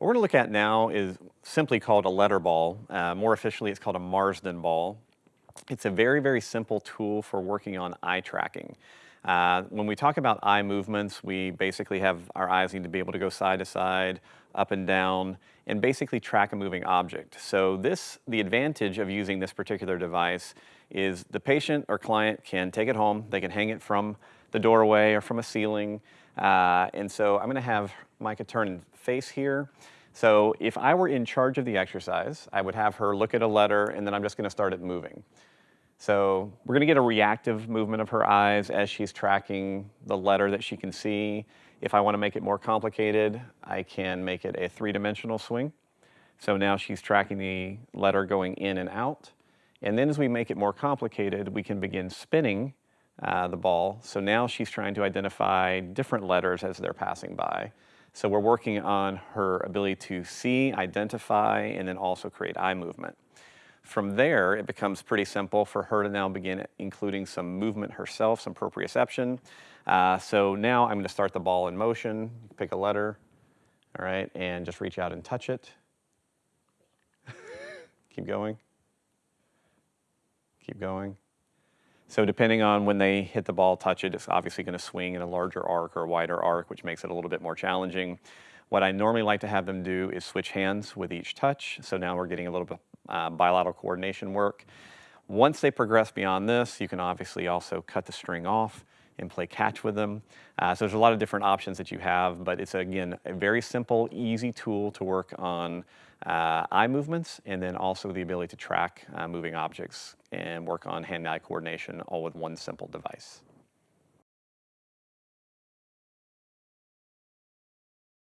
What we're gonna look at now is simply called a letter ball. Uh, more officially, it's called a Marsden ball. It's a very, very simple tool for working on eye tracking. Uh, when we talk about eye movements, we basically have our eyes need to be able to go side to side, up and down, and basically track a moving object. So this, the advantage of using this particular device is the patient or client can take it home, they can hang it from the doorway or from a ceiling. Uh, and so I'm gonna have Micah turn and face here. So if I were in charge of the exercise, I would have her look at a letter and then I'm just gonna start it moving. So we're gonna get a reactive movement of her eyes as she's tracking the letter that she can see. If I wanna make it more complicated, I can make it a three-dimensional swing. So now she's tracking the letter going in and out. And then as we make it more complicated, we can begin spinning uh, the ball. So now she's trying to identify different letters as they're passing by. So we're working on her ability to see, identify, and then also create eye movement. From there, it becomes pretty simple for her to now begin including some movement herself, some proprioception. Uh, so now I'm gonna start the ball in motion, pick a letter, all right, and just reach out and touch it. Keep going. Keep going. So depending on when they hit the ball, touch it, it's obviously going to swing in a larger arc or a wider arc, which makes it a little bit more challenging. What I normally like to have them do is switch hands with each touch. So now we're getting a little bit uh, bilateral coordination work. Once they progress beyond this, you can obviously also cut the string off and play catch with them. Uh, so there's a lot of different options that you have, but it's again, a very simple, easy tool to work on uh, eye movements and then also the ability to track uh, moving objects and work on hand-eye coordination all with one simple device.